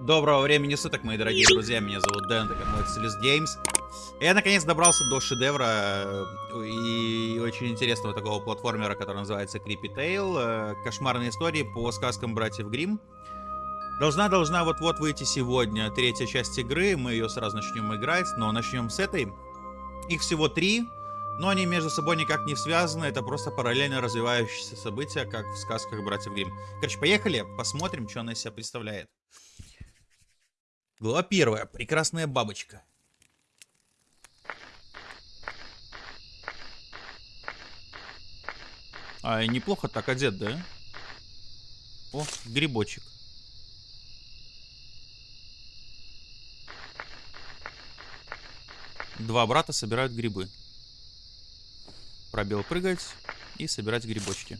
Доброго времени суток, мои дорогие друзья. Меня зовут Дэн, это канал Excelis Games. Я наконец добрался до шедевра э, и очень интересного такого платформера, который называется Creepy Tale. Э, кошмарные истории по сказкам братьев Грим. Должна, должна вот-вот выйти сегодня третья часть игры. Мы ее сразу начнем играть, но начнем с этой. Их всего три, но они между собой никак не связаны. Это просто параллельно развивающиеся события, как в сказках братьев Грим. Короче, поехали, посмотрим, что она из себя представляет. Глава первая. Прекрасная бабочка. А, неплохо так одет, да? О, грибочек. Два брата собирают грибы. Пробел прыгать и собирать грибочки.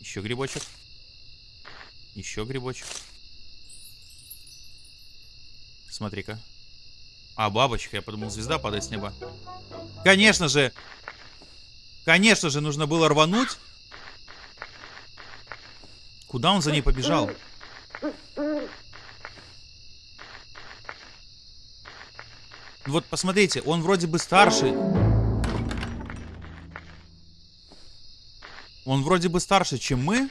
Еще грибочек. Еще грибочек. Смотри-ка. А, бабочка. Я подумал, звезда падает с неба. Конечно же. Конечно же, нужно было рвануть. Куда он за ней побежал? Вот посмотрите, он вроде бы старший. Он вроде бы старше, чем мы.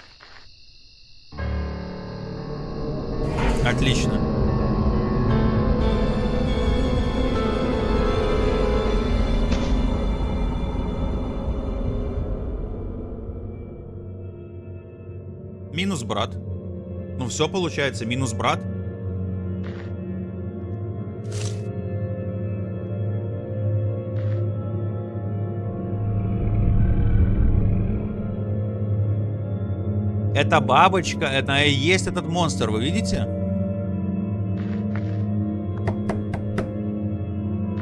Отлично. Минус брат. Ну все получается, минус брат. Это бабочка, это и есть этот монстр, вы видите?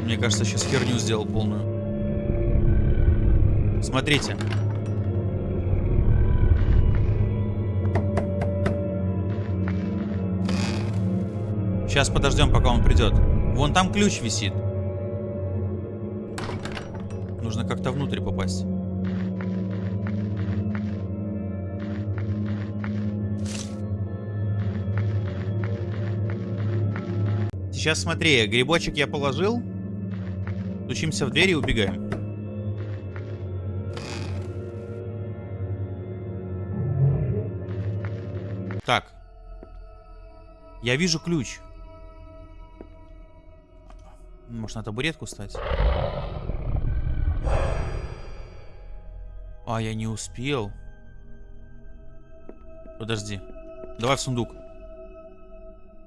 Мне кажется, сейчас херню сделал полную. Смотрите. Сейчас подождем, пока он придет. Вон там ключ висит. Нужно как-то внутрь попасть. Сейчас смотри, грибочек я положил. Стучимся в дверь и убегаем. Так. Я вижу ключ. Может на табуретку стать? А, я не успел. Подожди. Давай в сундук.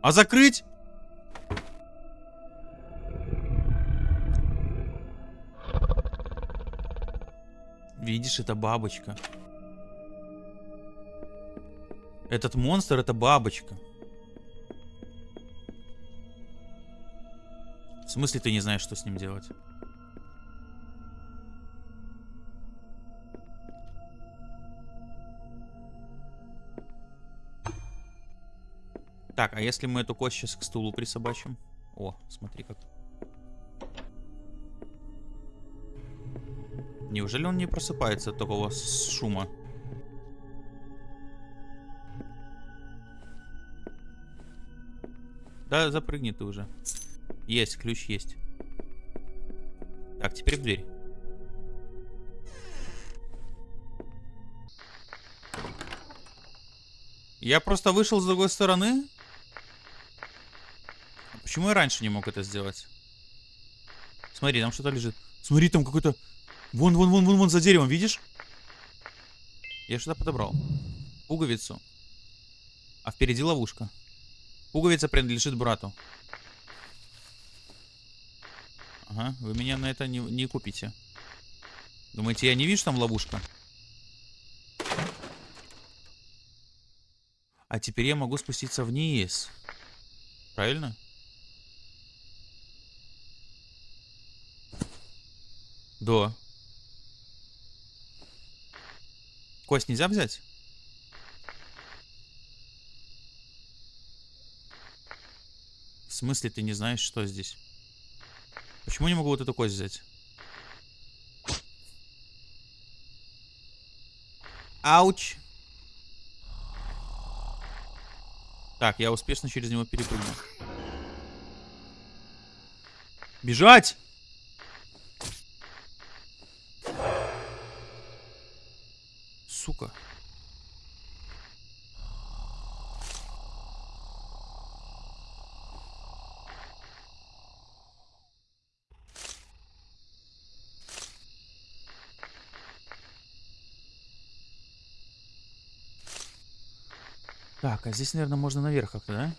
А закрыть? Видишь, это бабочка. Этот монстр это бабочка. В смысле ты не знаешь, что с ним делать? Так, а если мы эту кость сейчас к стулу присобачим? О, смотри как. Неужели он не просыпается от такого шума? Да, запрыгни ты уже. Есть, ключ есть. Так, теперь в дверь. Я просто вышел с другой стороны. Почему я раньше не мог это сделать? Смотри, там что-то лежит. Смотри, там какой-то Вон, вон, вон, вон, вон за деревом, видишь? Я что-то подобрал. Пуговицу. А впереди ловушка. Пуговица принадлежит брату. Ага, вы меня на это не, не купите. Думаете, я не вижу там ловушка? А теперь я могу спуститься вниз. Правильно? Да. Кость нельзя взять? В смысле ты не знаешь, что здесь? Почему не могу вот эту кость взять? Ауч. Так, я успешно через него перепрыгнул. Бежать! Сука. Так, а здесь, наверное, можно наверх как-то, да?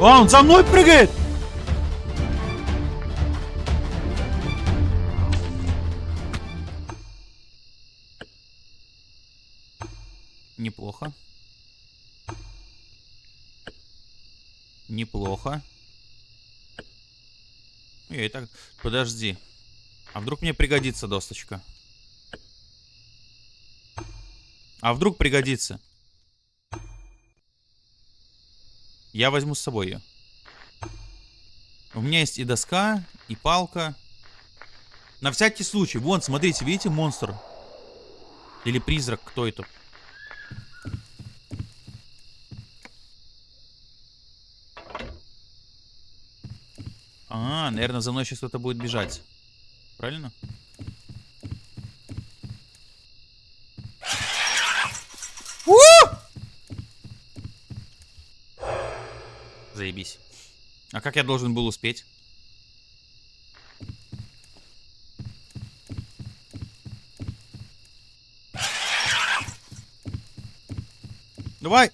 А, он за мной прыгает! Подожди. А вдруг мне пригодится досточка? А вдруг пригодится? Я возьму с собой ее. У меня есть и доска, и палка. На всякий случай. Вон, смотрите, видите, монстр? Или призрак, кто это? А, наверное, за мной сейчас кто-то будет бежать. Правильно? У! Заебись. А как я должен был успеть? Давай!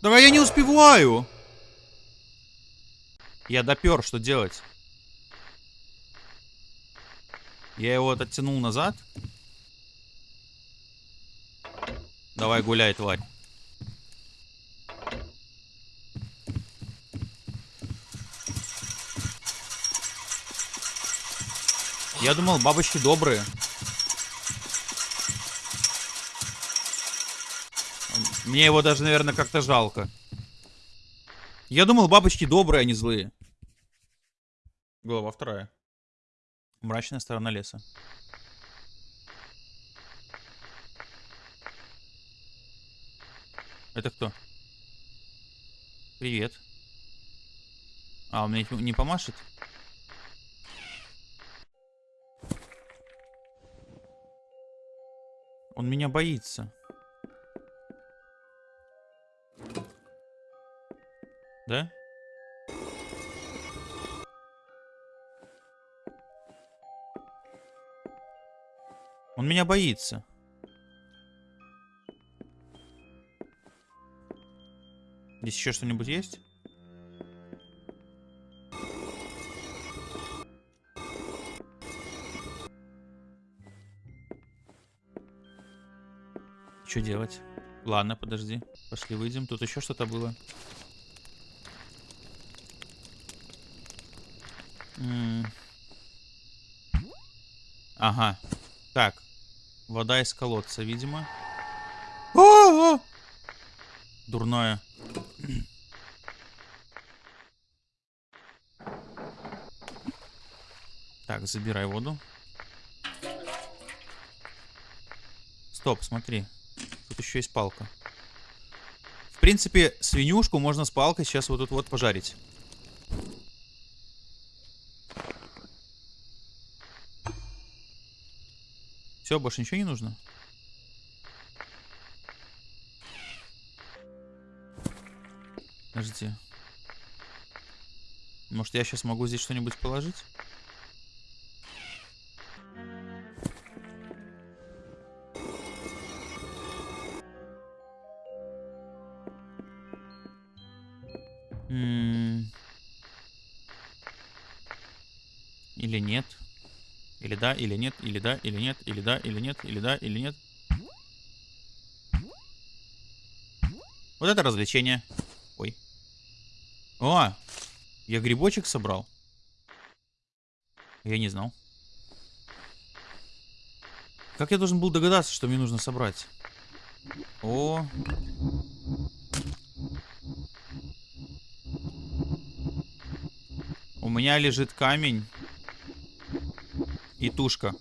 Давай, я не успеваю! Я допер, что делать? Я его оттянул назад. Давай гуляй, тварь. Я думал, бабочки добрые. Мне его даже, наверное, как-то жалко. Я думал, бабочки добрые, а не злые. Глава вторая. Мрачная сторона леса. Это кто? Привет. А, он мне не помашет? Он меня боится. Да? Он меня боится. Здесь еще что-нибудь есть? Что делать? Ладно, подожди. Пошли выйдем. Тут еще что-то было. М ага. Так. Вода из колодца, видимо. А -а -а! Дурное. Так, забирай воду. Стоп, смотри. Тут еще есть палка. В принципе, свинюшку можно с палкой сейчас вот тут вот пожарить. Все, больше ничего не нужно? Подожди. Может, я сейчас могу здесь что-нибудь положить? Да, или нет, или да, или нет, или да, или нет, или да, или нет. Вот это развлечение. Ой. О, я грибочек собрал. Я не знал. Как я должен был догадаться, что мне нужно собрать? О. меня лежит камень и тушка.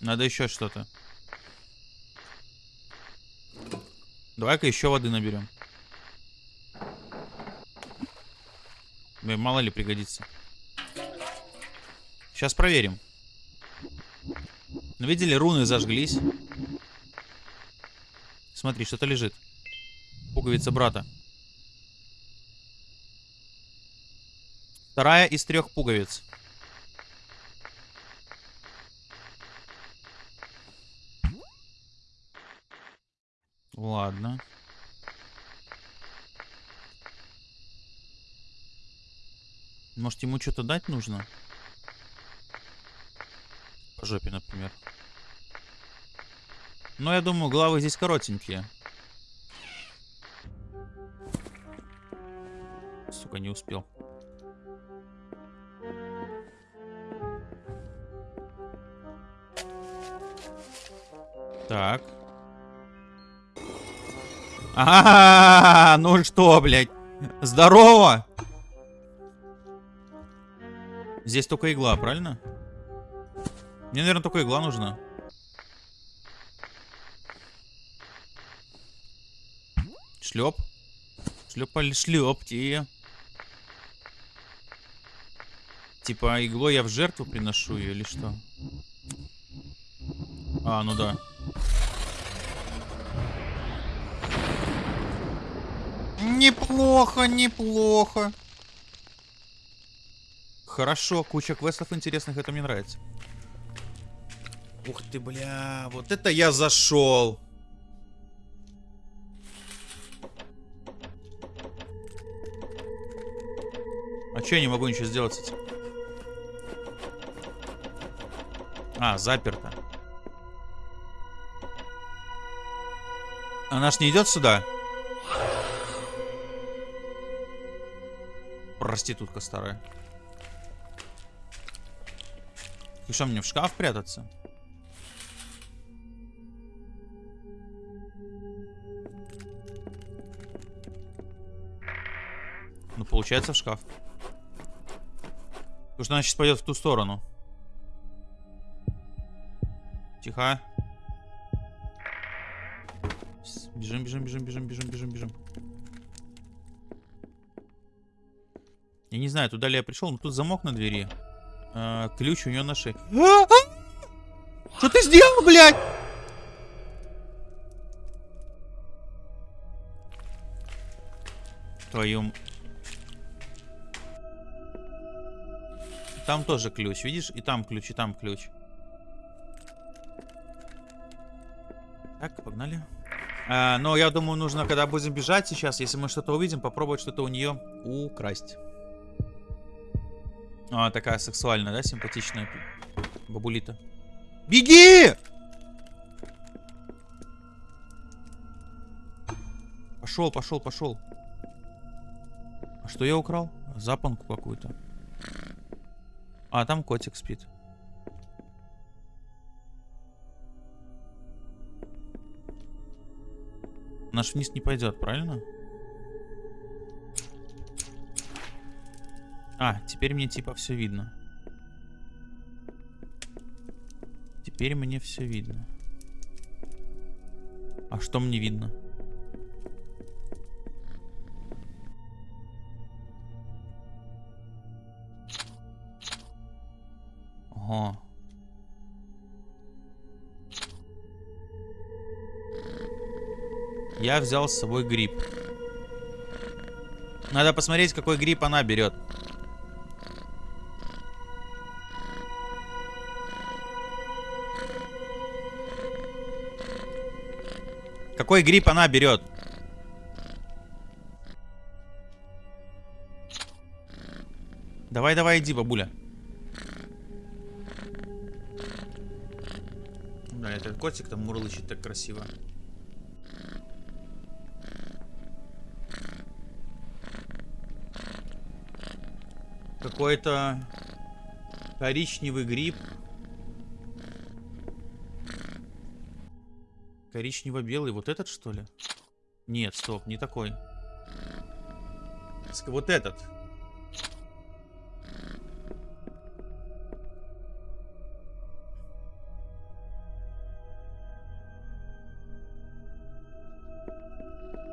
Надо еще что-то. Давай-ка еще воды наберем. Мало ли пригодится. Сейчас проверим. Ну, видели, руны зажглись. Смотри, что-то лежит. Пуговица брата. Вторая из трех пуговиц. Ладно. Может, ему что-то дать нужно? По жопе, например. Но я думаю, главы здесь коротенькие. Сука, не успел. Так. А, -а, -а ну что, блядь? Здорово! Здесь только игла, правильно? Мне, наверное, только игла нужна. Шлеп. Шлепали шлепки. Типа иглой я в жертву приношу ее или что? А, ну да. Неплохо, неплохо. Хорошо, куча квестов интересных, это мне нравится. Ух ты, бля, вот это я зашел. А че я не могу ничего сделать с этим? А, заперто. Она ж не идет сюда? Проститутка старая. И что, мне в шкаф прятаться? Ну, получается в шкаф. Потому что она сейчас пойдет в ту сторону. Тихо. Бежим, бежим, бежим, бежим, бежим, бежим, бежим. Я не знаю, туда ли я пришел, но тут замок на двери. А, ключ у нее на шее. А! Что ты сделал, блядь? Твою... Там тоже ключ, видишь? И там ключ, и там ключ. Так, погнали. А, но я думаю, нужно, когда будем бежать сейчас, если мы что-то увидим, попробовать что-то у нее украсть. А, такая сексуальная, да, симпатичная бабулита. Беги! Пошел, пошел, пошел. А что я украл? Запонку какую-то. А, там котик спит. Наш вниз не пойдет, правильно? Правильно? А, теперь мне типа все видно. Теперь мне все видно. А что мне видно? Ага. Я взял с собой гриб. Надо посмотреть, какой гриб она берет. Какой гриб она берет? Давай, давай, иди, бабуля. Да, этот котик там мурлычет так красиво. Какой-то коричневый гриб. Коричнево-белый, вот этот что ли? Нет, стоп, не такой. Вот этот.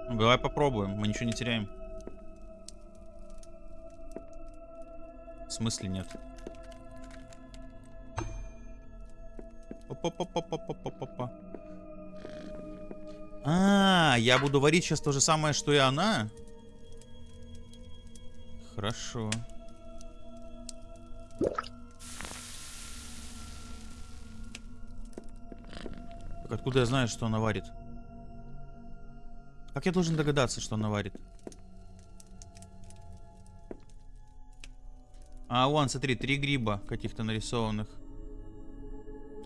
Ну, давай попробуем, мы ничего не теряем. В смысле нет? Опа-па-па-па-па-па-па-па. А, я буду варить сейчас то же самое, что и она? Хорошо. Так откуда я знаю, что она варит? Как я должен догадаться, что она варит? А, вон, смотри, три гриба каких-то нарисованных.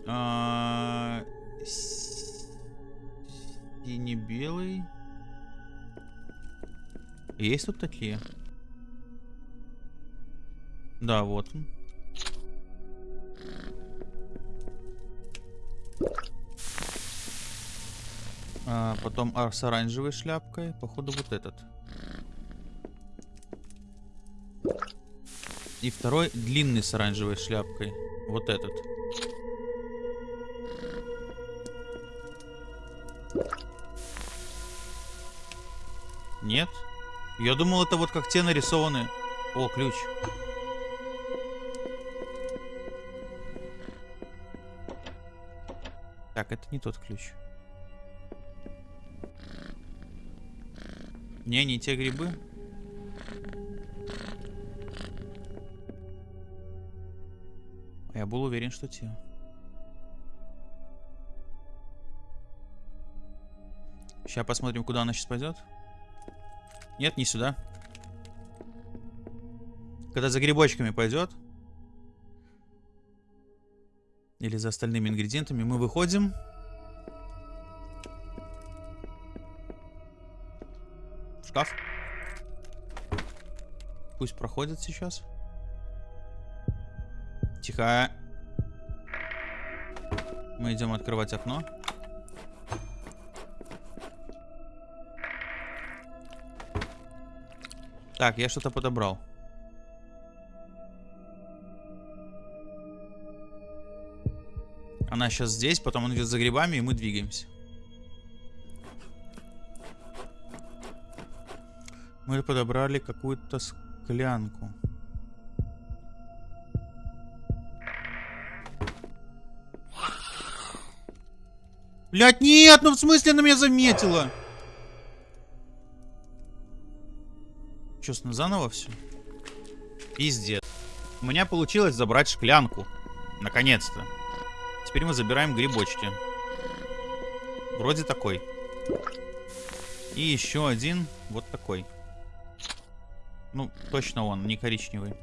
А, Сине-белый. Есть тут такие? Да, вот. А, потом а, с оранжевой шляпкой. Походу вот этот. И второй длинный с оранжевой шляпкой. Вот этот. Нет? Я думал, это вот как те нарисованы. О, ключ. Так, это не тот ключ. Не, не те грибы. Я был уверен, что те. Сейчас посмотрим, куда она сейчас пойдет. Нет, не сюда. Когда за грибочками пойдет. Или за остальными ингредиентами мы выходим. шкаф. Пусть проходит сейчас. Тихо. Мы идем открывать окно. Так, я что-то подобрал. Она сейчас здесь, потом он идет за грибами, и мы двигаемся. Мы подобрали какую-то склянку. Блять, нет, ну в смысле она меня заметила? Че, заново все? Пиздец. У меня получилось забрать шклянку. Наконец-то. Теперь мы забираем грибочки. Вроде такой. И еще один вот такой. Ну, точно он, не коричневый.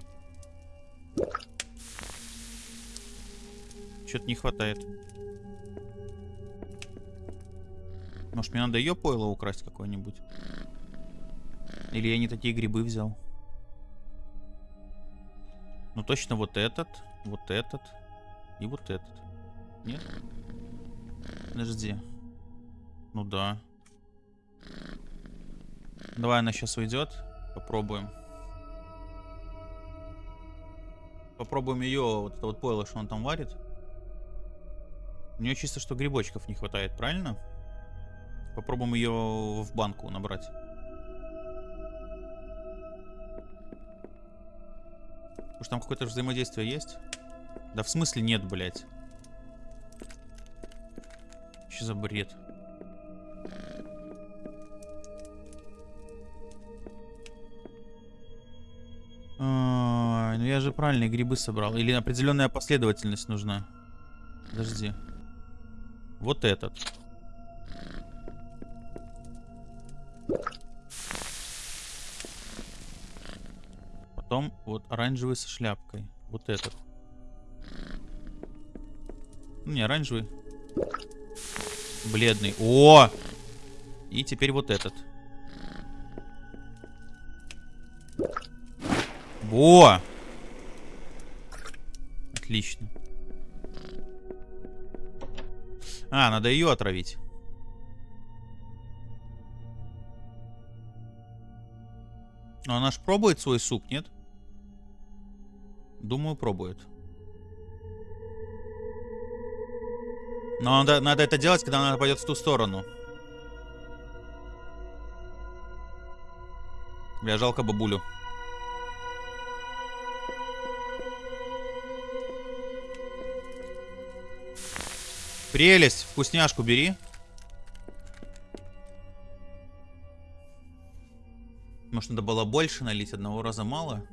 Что-то не хватает. Может, мне надо ее пойло украсть какое-нибудь? Или я не такие грибы взял? Ну, точно вот этот, вот этот и вот этот. Нет? Подожди. Ну да. Давай она сейчас уйдет. Попробуем. Попробуем ее, вот это вот пойло, что он там варит. У нее чисто, что грибочков не хватает, правильно? Попробуем ее в банку набрать. Потому что там какое-то взаимодействие есть? Да в смысле нет, блядь. Что за бред? ну я же правильные грибы собрал. Или определенная последовательность нужна. Подожди. Вот этот. Потом вот оранжевый со шляпкой. Вот этот. Ну, не оранжевый. Бледный. О! И теперь вот этот. Во! Отлично. А, надо ее отравить. Но она ж пробует свой суп, нет? Думаю, пробует. Но надо, надо это делать, когда она пойдет в ту сторону. Бля, жалко бабулю. Прелесть, вкусняшку бери. Может, надо было больше налить, одного раза мало.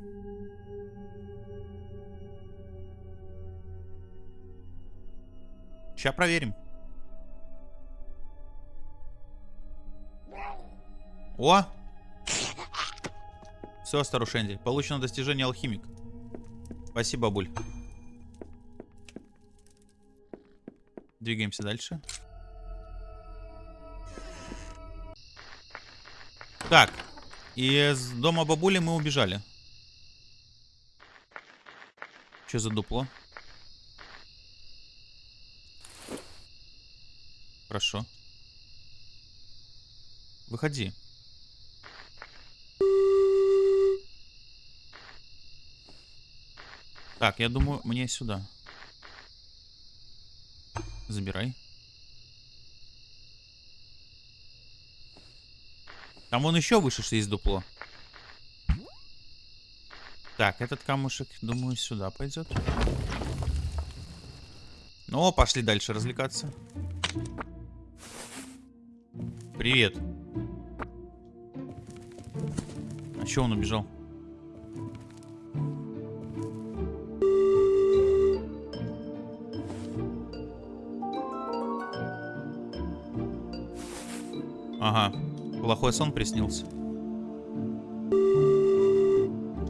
Сейчас проверим. О! Все, старушенди. Получено достижение алхимик. Спасибо, бабуль. Двигаемся дальше. Так. Из дома бабули мы убежали. Что за дупло? Хорошо. Выходи. Так, я думаю, мне сюда. Забирай. Там вон еще выше есть дупло. Так, этот камушек, думаю, сюда пойдет. Ну, пошли дальше развлекаться. Привет. А че он убежал? Ага, плохой сон приснился.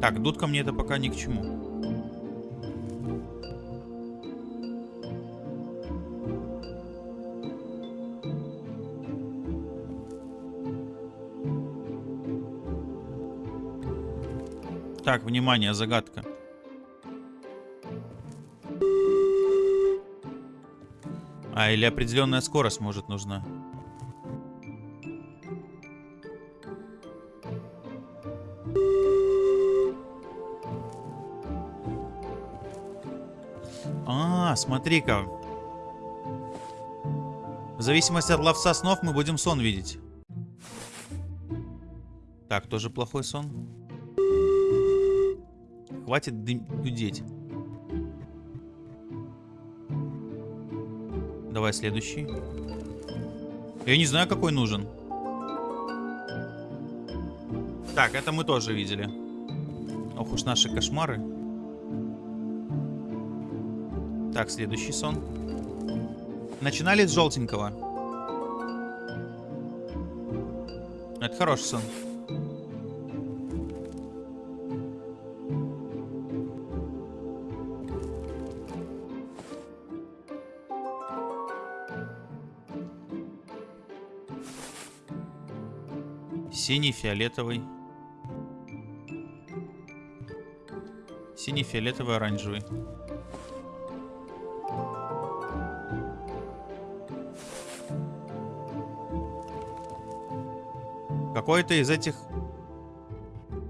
Так, дудка мне это пока ни к чему. Так, внимание, загадка. А, или определенная скорость может нужна. А, смотри-ка. В зависимости от ловца снов мы будем сон видеть. Так, тоже плохой сон. Хватит дудеть. Давай следующий. Я не знаю, какой нужен. Так, это мы тоже видели. Ох уж наши кошмары. Так, следующий сон. Начинали с желтенького. Это хороший сон. Синий, фиолетовый. Синий, фиолетовый, оранжевый. Какой-то из этих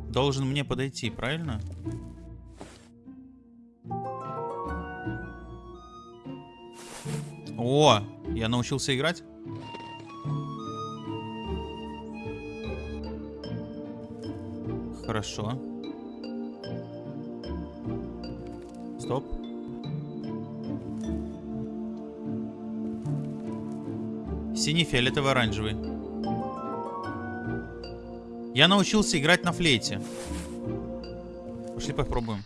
должен мне подойти, правильно? О, я научился играть? Хорошо. Стоп. Синий, фиолетовый, оранжевый. Я научился играть на флейте. Пошли попробуем.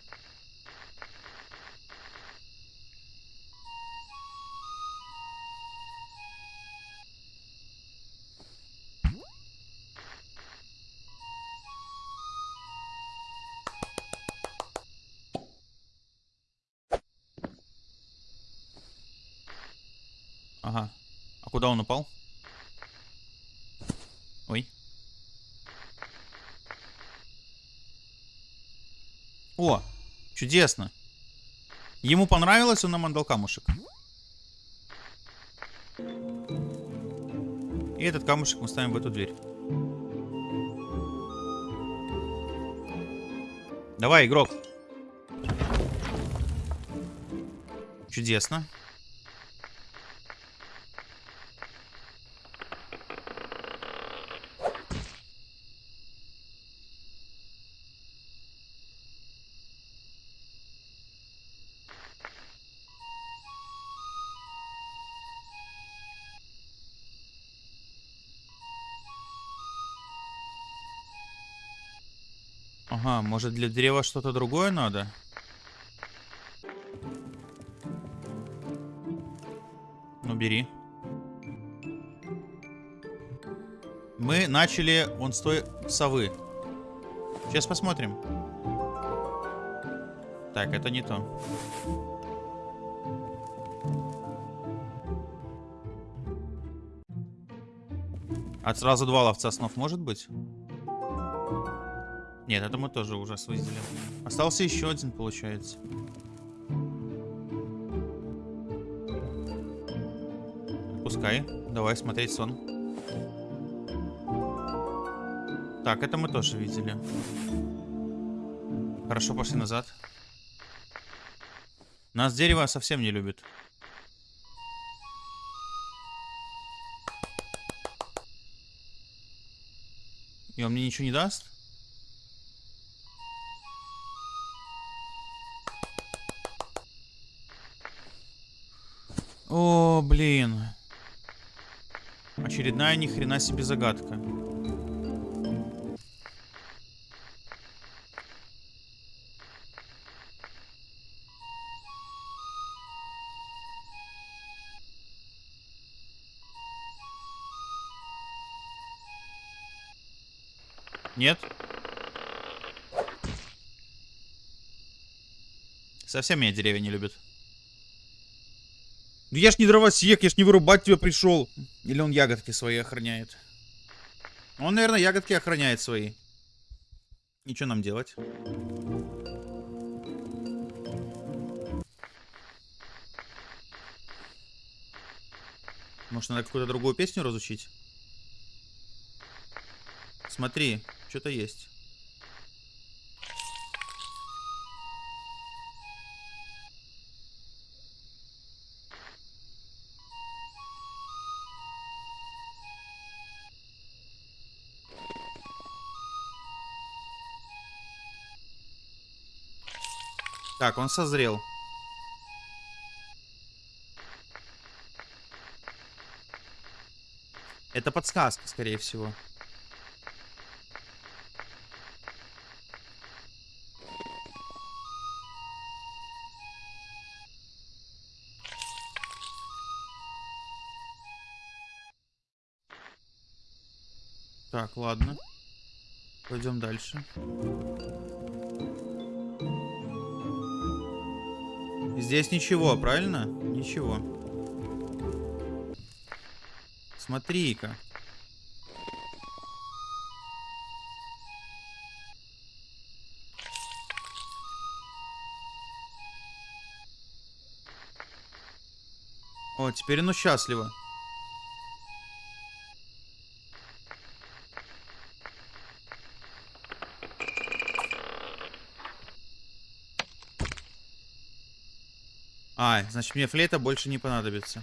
Чудесно. Ему понравилось, он нам отдал камушек. И этот камушек мы ставим в эту дверь. Давай, игрок. Чудесно. Может для древа что-то другое надо? Ну, бери. Мы начали вон с той совы. Сейчас посмотрим. Так, это не то. От сразу два ловца снов может быть? Нет, это мы тоже уже свыздили. Остался еще один, получается. Пускай. Давай смотреть сон. Так, это мы тоже видели. Хорошо, пошли назад. Нас дерево совсем не любит. И он мне ничего не даст? Очередная ни хрена себе загадка. Нет? Совсем меня деревья не любят. Ну я ж не дровосек, я ж не вырубать тебя пришел. Или он ягодки свои охраняет? Он, наверное, ягодки охраняет свои. Ничего нам делать? Может, надо какую-то другую песню разучить? Смотри, что-то есть. Так, он созрел. Это подсказка, скорее всего. Так, ладно. Пойдем дальше. Здесь ничего, правильно? Ничего. Смотри-ка. О, теперь оно счастливо. Значит мне флейта больше не понадобится.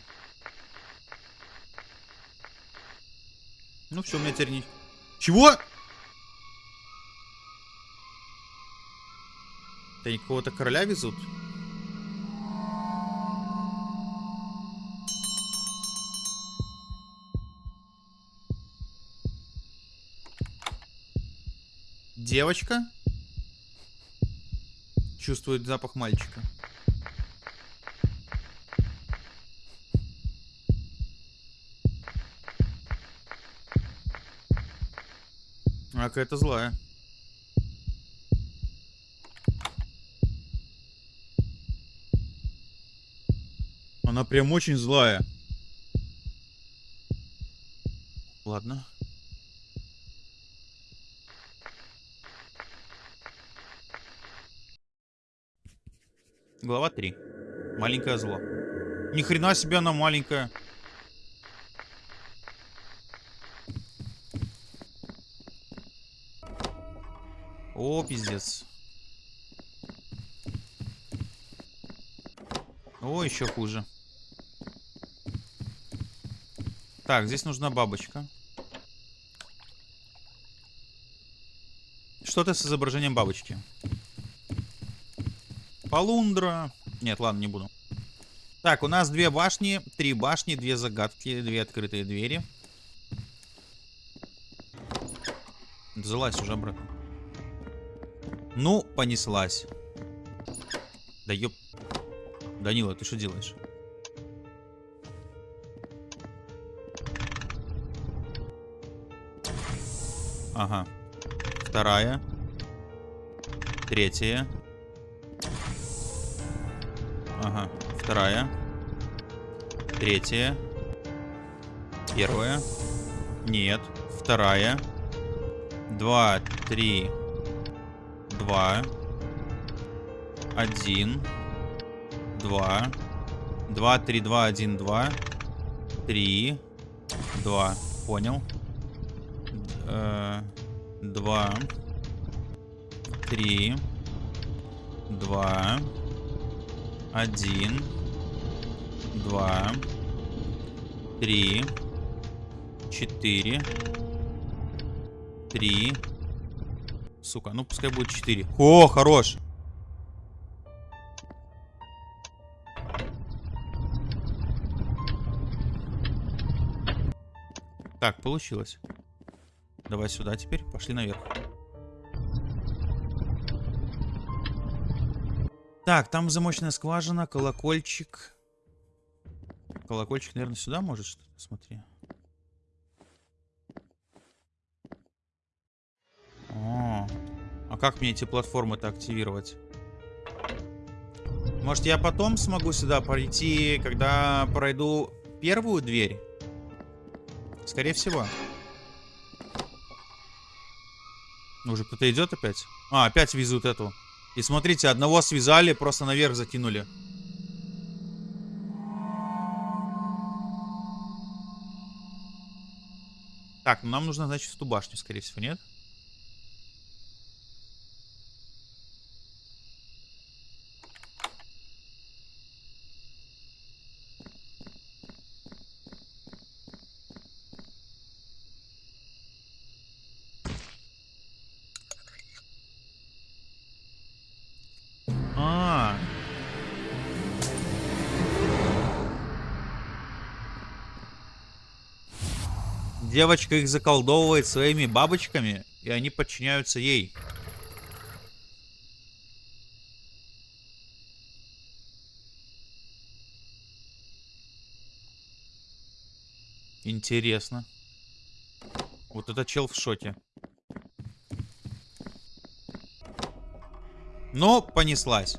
Ну все, у меня теперь не... Чего? Это они какого-то короля везут? Девочка чувствует запах мальчика. Какая-то злая. Она прям очень злая. Ладно. Глава 3. Маленькое зло. Ни хрена себе она маленькая. О, пиздец. О, еще хуже. Так, здесь нужна бабочка. Что-то с изображением бабочки. Полундра. Нет, ладно, не буду. Так, у нас две башни, три башни, две загадки, две открытые двери. Залазь уже обратно. Ну, понеслась. Да ёп... Данила, ты что делаешь? Ага. Вторая. Третья. Ага. Вторая. Третья. Первая. Нет. Вторая. Два, три, два. Один. Два. Два, три, два, один, два. Три. Два. Понял. Э, Два. Три. Два. Один. Два. Три. Четыре. Три. Сука, ну пускай будет четыре. О, хорош. Так, получилось. Давай сюда теперь. Пошли наверх. Так, там замочная скважина, колокольчик. Колокольчик, наверное, сюда может что-то? Смотри. О, а как мне эти платформы-то активировать? Может, я потом смогу сюда пройти, когда пройду первую дверь? Скорее всего. Уже кто-то идет опять? А, опять везут эту. И смотрите, одного связали, просто наверх закинули. Так, ну нам нужно, значит, в ту башню, скорее всего, нет? А. Девочка их заколдовывает своими бабочками, и они подчиняются ей. Интересно. Вот это чел в шоке. Но понеслась.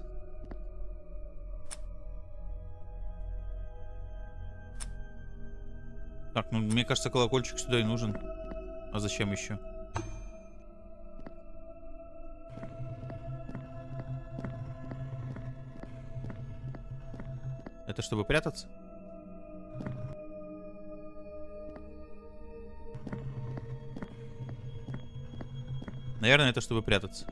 Так, ну мне кажется, колокольчик сюда и нужен. А зачем еще? Это чтобы прятаться? Наверное, это чтобы прятаться.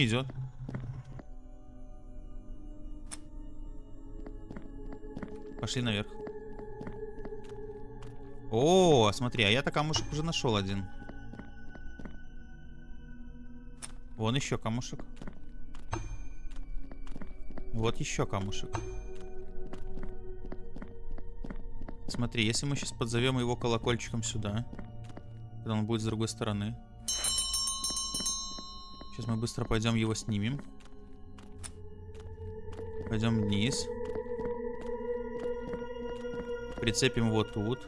Не идет. Пошли наверх. О, смотри, а я-то камушек уже нашел один. Вон еще камушек. Вот еще камушек. Смотри, если мы сейчас подзовем его колокольчиком сюда, когда он будет с другой стороны. Сейчас мы быстро пойдем его снимем. Пойдем вниз. Прицепим его тут.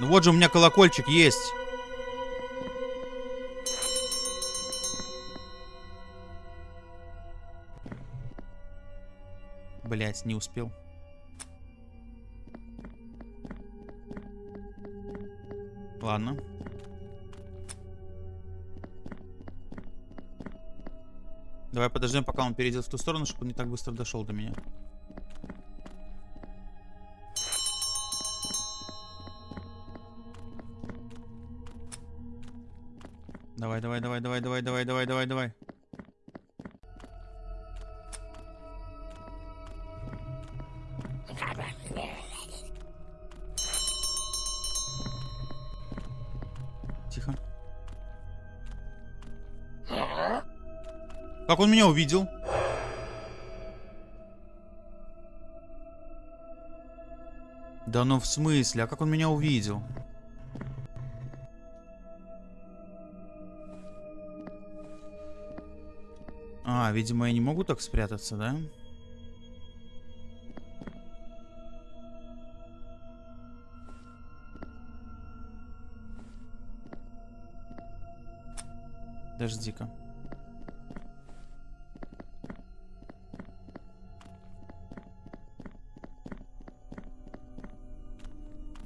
Ну вот же у меня колокольчик есть. Блять, не успел. Ладно. Давай подождем, пока он перейдет в ту сторону, чтобы он не так быстро дошел до меня. Давай, давай, давай, давай, давай, давай, давай, давай, давай. Он меня увидел? Да ну в смысле? А как он меня увидел? А, видимо, я не могу так спрятаться, да? Подожди-ка.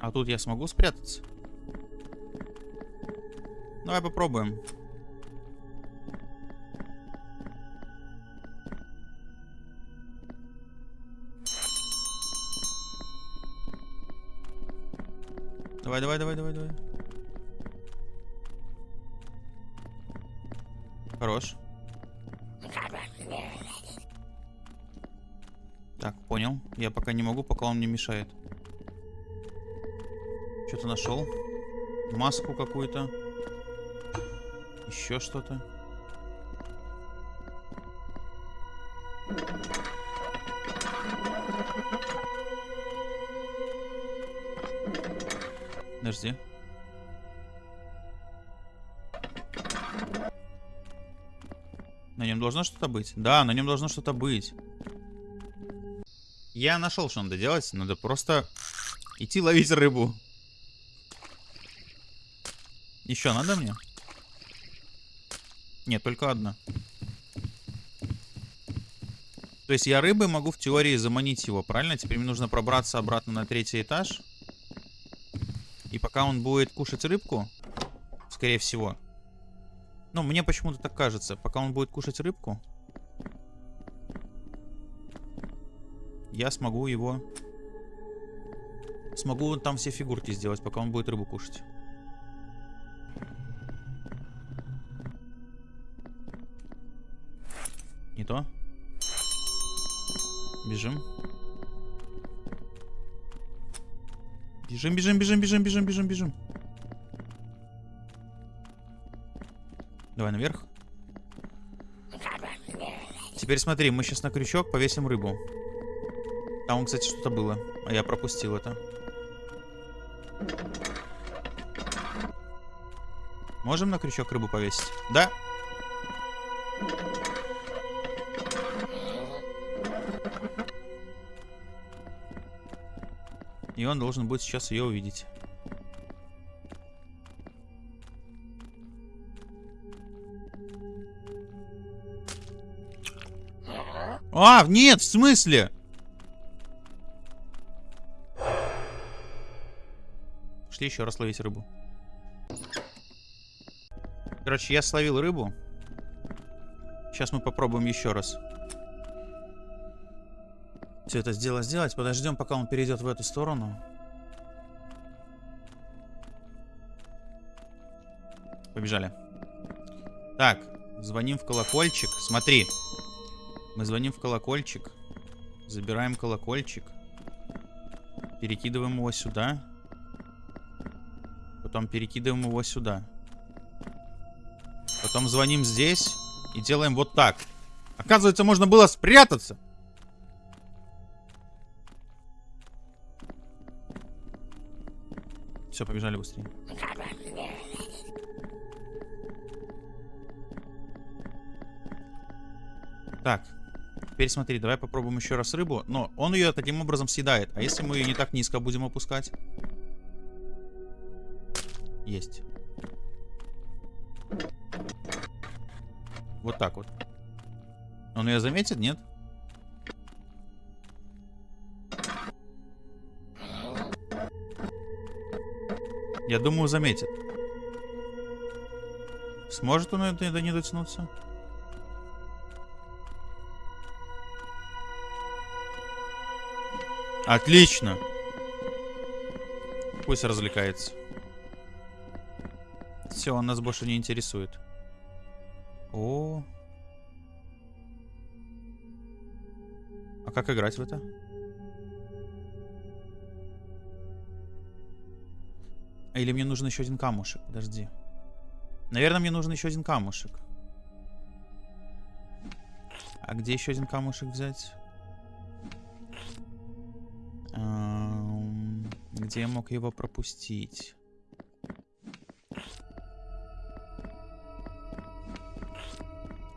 А тут я смогу спрятаться? Давай попробуем. Давай, давай, давай, давай, давай. Хорош. Так, понял. Я пока не могу, пока он мне мешает. Что-то нашел. Маску какую-то. Еще что-то. Подожди. На нем должно что-то быть? Да, на нем должно что-то быть. Я нашел, что надо делать. Надо просто идти ловить рыбу. Еще надо мне? Нет, только одна. То есть я рыбы могу в теории заманить его, правильно? Теперь мне нужно пробраться обратно на третий этаж. И пока он будет кушать рыбку, скорее всего. Ну, мне почему-то так кажется. Пока он будет кушать рыбку, я смогу его... Смогу там все фигурки сделать, пока он будет рыбу кушать. Не то. Бежим. Бежим, бежим, бежим, бежим, бежим, бежим, бежим. Давай наверх. Теперь смотри, мы сейчас на крючок повесим рыбу. Там, кстати, что-то было. А я пропустил это. Можем на крючок рыбу повесить? Да. И он должен будет сейчас ее увидеть. А, нет, в смысле? Шли еще раз ловить рыбу. Короче, я словил рыбу. Сейчас мы попробуем еще раз. Все это сделать, сделать. Подождем, пока он перейдет в эту сторону. Побежали. Так, звоним в колокольчик. Смотри. Мы звоним в колокольчик. Забираем колокольчик. Перекидываем его сюда. Потом перекидываем его сюда. Потом звоним здесь. И делаем вот так. Оказывается, можно было спрятаться. Все, побежали быстрее. Так, теперь смотри, давай попробуем еще раз рыбу. Но он ее таким образом съедает. А если мы ее не так низко будем опускать? Есть. Вот так вот. Он ее заметит, нет? Я думаю, заметит. Сможет он это не дотянуться? Отлично. Пусть развлекается. Все, он нас больше не интересует. О. А как играть в это? Или мне нужен еще один камушек? Подожди. Наверное, мне нужен еще один камушек. А где еще один камушек взять? Эм, Где я мог его пропустить?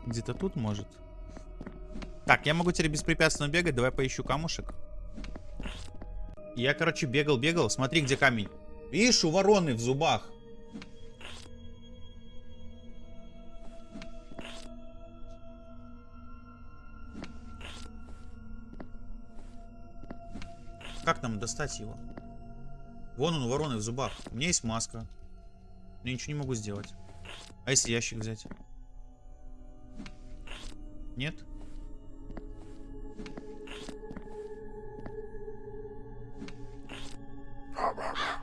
Где-то тут, может? Так, я могу теперь беспрепятственно бегать. Давай поищу камушек. Я, короче, бегал-бегал. Смотри, где камень. Видишь, у вороны в зубах. Как нам достать его? Вон он у вороны в зубах. У меня есть маска. Я ничего не могу сделать. А если ящик взять? Нет?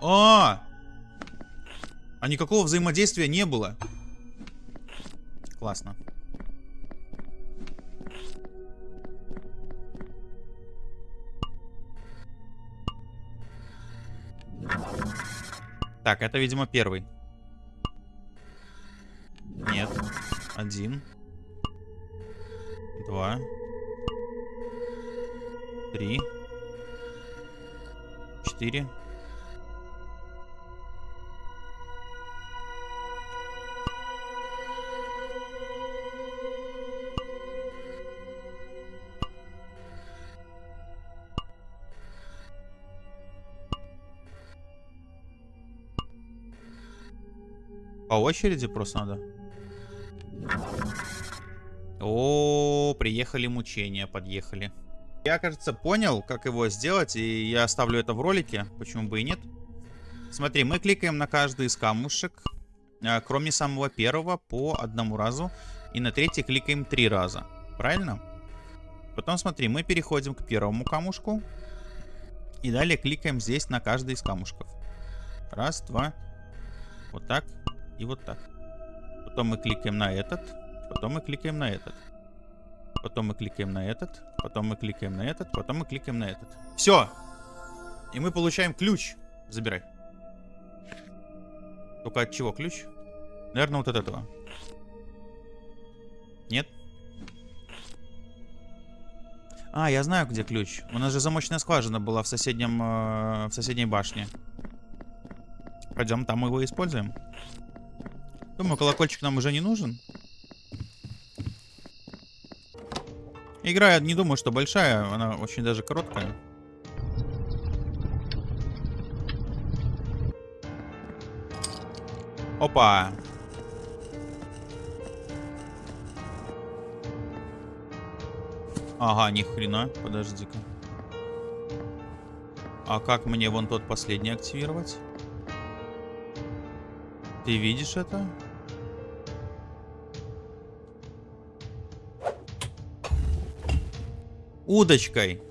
А! А никакого взаимодействия не было. Классно. Так, это, видимо, первый. Нет. Один. Два. Три. Четыре. По очереди просто надо. О, приехали мучения, подъехали. Я, кажется, понял, как его сделать, и я оставлю это в ролике, почему бы и нет. Смотри, мы кликаем на каждый из камушек, а, кроме самого первого, по одному разу, и на третий кликаем три раза, правильно? Потом, смотри, мы переходим к первому камушку, и далее кликаем здесь на каждый из камушков. Раз, два, вот так и вот так. Потом мы кликаем на этот, потом мы кликаем на этот. Потом мы кликаем на этот, потом мы кликаем на этот, потом мы кликаем на этот. Все! И мы получаем ключ. Забирай. Только от чего ключ? Наверное, вот от этого. Нет? А, я знаю, где ключ. У нас же замочная скважина была в соседнем, э, в соседней башне. Пойдем, там мы его используем. Думаю, колокольчик нам уже не нужен. Игра, я не думаю, что большая, она очень даже короткая. Опа! Ага, ни хрена, подожди-ка. А как мне вон тот последний активировать? Ты видишь это? Удочкой.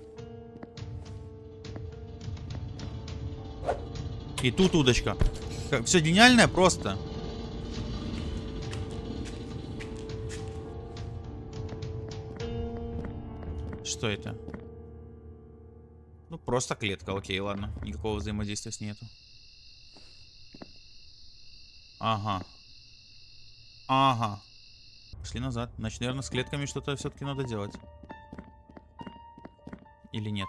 И тут удочка. Все гениальное просто. Что это? Ну, просто клетка, окей, ладно. Никакого взаимодействия с ней нету. Ага. Ага. Пошли назад. Значит, наверное, с клетками что-то все-таки надо делать. Или нет?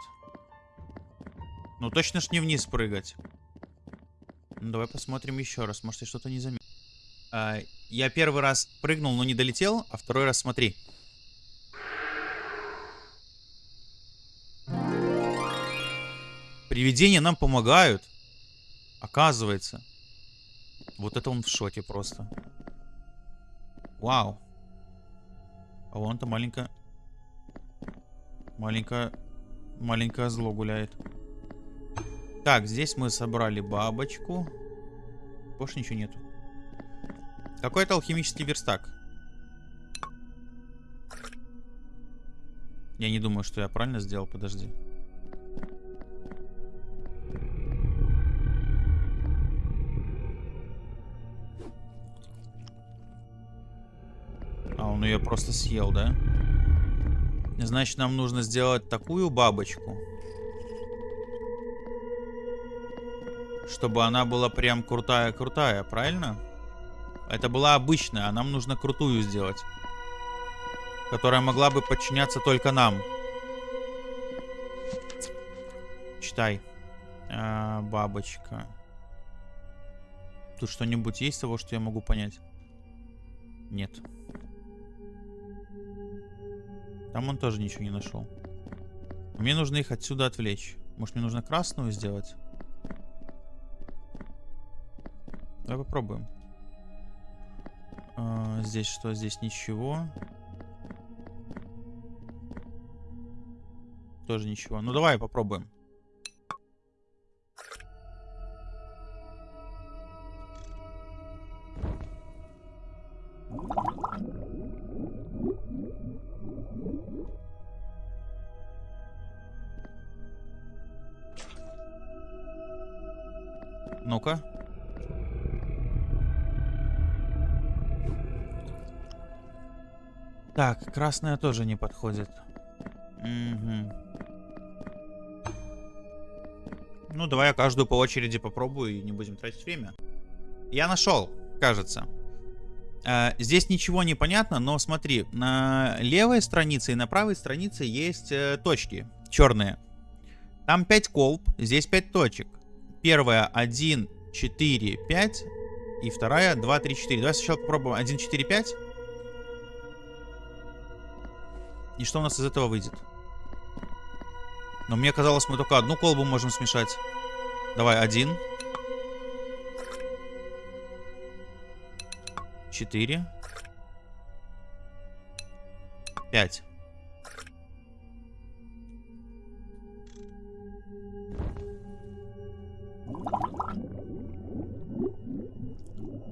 Ну, точно ж не вниз прыгать. Ну, давай посмотрим еще раз. Может, я что-то не заметил. А, я первый раз прыгнул, но не долетел, а второй раз смотри. Привидения нам помогают. Оказывается. Вот это он в шоке просто. Вау. А вон-то маленькая... Маленькая... Маленькое зло гуляет. Так, здесь мы собрали бабочку. Больше ничего нету. Какой-то алхимический верстак. Я не думаю, что я правильно сделал. Подожди. А, он ее просто съел, да? Значит, нам нужно сделать такую бабочку. Чтобы она была прям крутая-крутая, правильно? Это была обычная, а нам нужно крутую сделать. которая могла бы подчиняться только нам. Читай. А, бабочка. Тут что-нибудь есть того, что я могу понять? Нет. Там он тоже ничего не нашел. Мне нужно их отсюда отвлечь. Может, мне нужно красную сделать? Давай попробуем. А, здесь что? Здесь ничего. Тоже ничего. Ну, давай попробуем. Ну-ка. Так, красная тоже не подходит. Угу. Ну, давай я каждую по очереди попробую и не будем тратить время. Я нашел, кажется. Э, здесь ничего не понятно, но смотри, на левой странице и на правой странице есть э, точки черные. Там 5 колб, здесь 5 точек. Первая 1, 4, 5. И вторая 2, 3, 4. Давай сначала попробуем 1, 4, 5. И что у нас из этого выйдет? Но мне казалось, мы только одну колбу можем смешать. Давай, один. Четыре. Пять.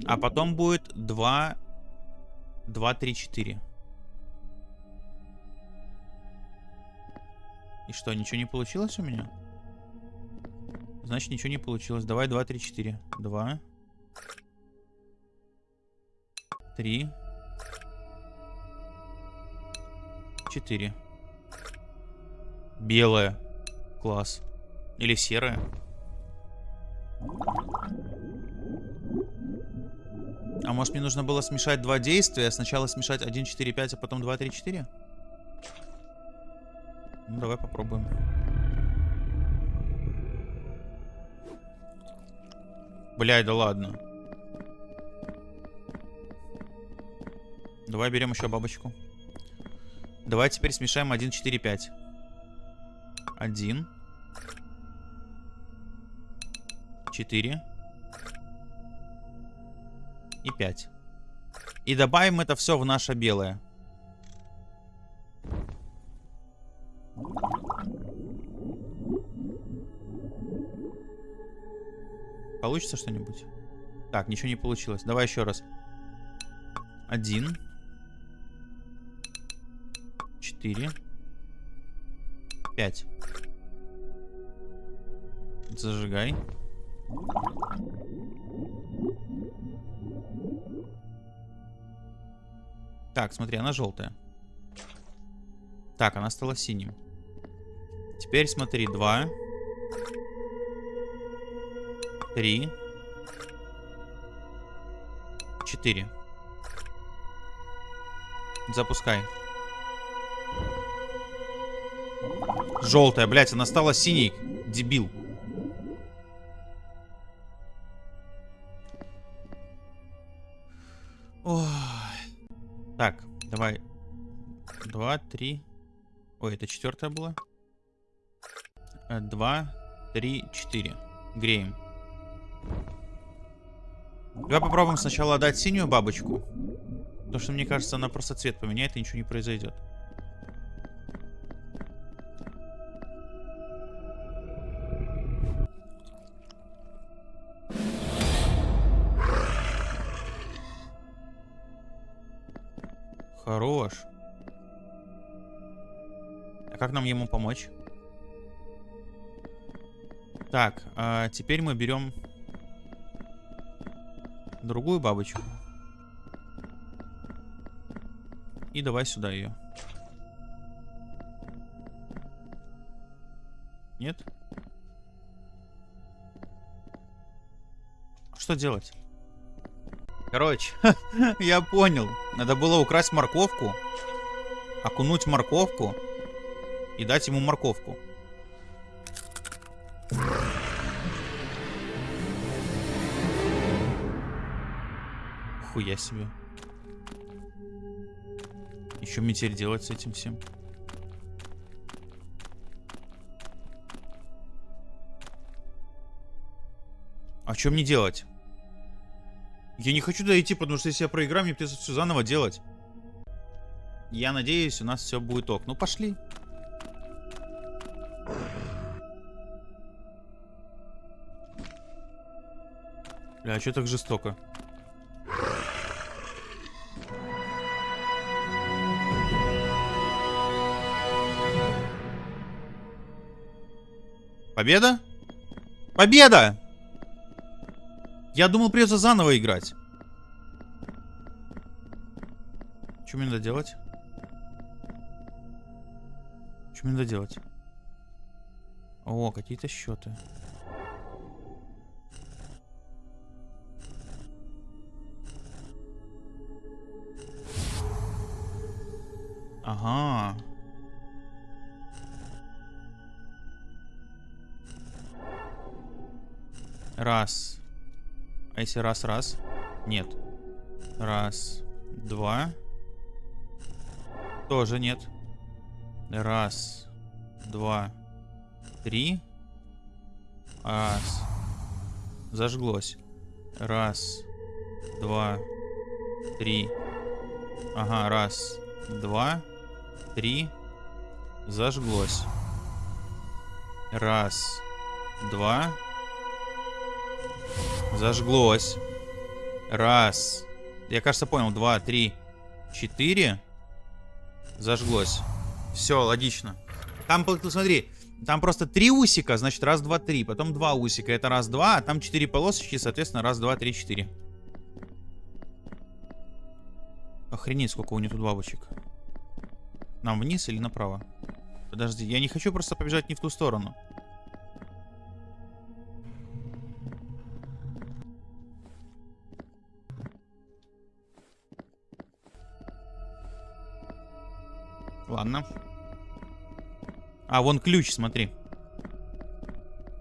А потом будет два, два, три, четыре. И что, ничего не получилось у меня? Значит, ничего не получилось. Давай 2, 3, 4. 2. 3. 4. Белая. Класс. Или серая. А может мне нужно было смешать два действия? Сначала смешать 1, 4, 5, а потом 2, 3, 4? Ну, давай попробуем. Блядь, да ладно. Давай берем еще бабочку. Давай теперь смешаем 1, 4, 5. 1. 4. И 5. И добавим это все в наше белое. Получится что-нибудь? Так, ничего не получилось. Давай еще раз. Один. Четыре. Пять. Зажигай. Так, смотри, она желтая. Так, она стала синим. Теперь смотри, два. Три. Четыре. Запускай. Желтая, блядь, она стала синей. Дебил. Ой. Так, давай. Два, три. Ой, это четвертая была. Э, два, три, четыре. Греем. Давай попробуем сначала отдать синюю бабочку. Потому что мне кажется, она просто цвет поменяет и ничего не произойдет. Нам ему помочь? Так, а теперь мы берем другую бабочку. И давай сюда ее. Нет? Что делать? Короче, я понял. Надо было украсть морковку. окунуть морковку и дать ему морковку. Хуя себе. И что делать с этим всем? А что мне делать? Я не хочу дойти, потому что если я проиграю, мне придется все заново делать. Я надеюсь, у нас все будет ок. Ну, пошли. Бля, а что так жестоко? Победа? Победа! Я думал, придется заново играть. Что мне надо делать? Что мне надо делать? О, какие-то счеты. Ага. Раз. А если раз-раз? Нет. Раз. Два. Тоже нет. Раз. Два. Три. Раз. Зажглось. Раз. Два. Три. Ага, раз. Два. Три. Зажглось. Раз. Два. Зажглось. Раз. Я, кажется, понял. Два, три, четыре. Зажглось. Все, логично. Там, смотри, там просто три усика, значит раз, два, три. Потом два усика, это раз, два. А там четыре полосочки, соответственно, раз, два, три, четыре. Охренеть, сколько у нее тут бабочек. Нам вниз или направо? Подожди, я не хочу просто побежать не в ту сторону. Ладно. А, вон ключ, смотри.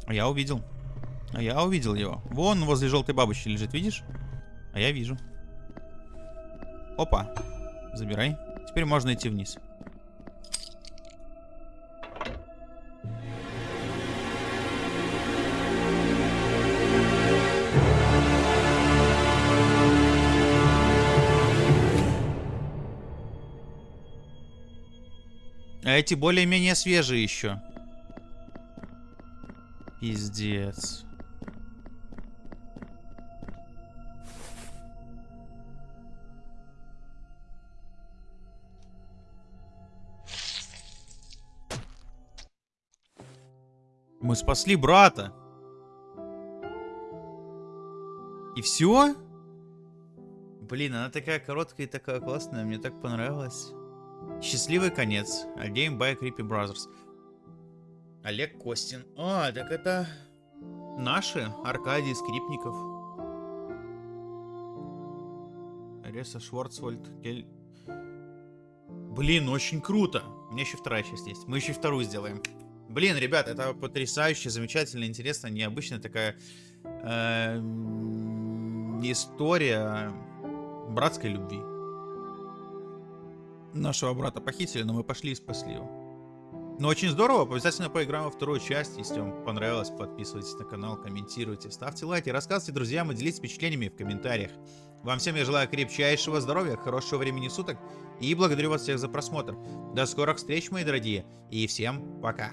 Я увидел. А я увидел его. Вон возле желтой бабочки лежит, видишь? А я вижу. Опа. Забирай. Теперь можно идти вниз. А эти более-менее свежие еще. Пиздец. Мы спасли брата. И все? Блин, она такая короткая и такая классная, мне так понравилось. Счастливый конец. A game by Creepy Brothers. Олег Костин. А, так это наши. Аркадий Скрипников. Реса Шварцвальд. Кель... Блин, очень круто. У меня еще вторая часть есть. Мы еще вторую сделаем. Блин, ребят, это потрясающе, замечательно, интересно, необычная такая э, история братской любви. Нашего брата похитили, но мы пошли и спасли его. Ну, очень здорово. Обязательно поиграем во вторую часть. Если вам понравилось, подписывайтесь на канал, комментируйте, ставьте лайки, рассказывайте друзьям и делитесь впечатлениями в комментариях. Вам всем я желаю крепчайшего здоровья, хорошего времени суток и благодарю вас всех за просмотр. До скорых встреч, мои дорогие, и всем пока.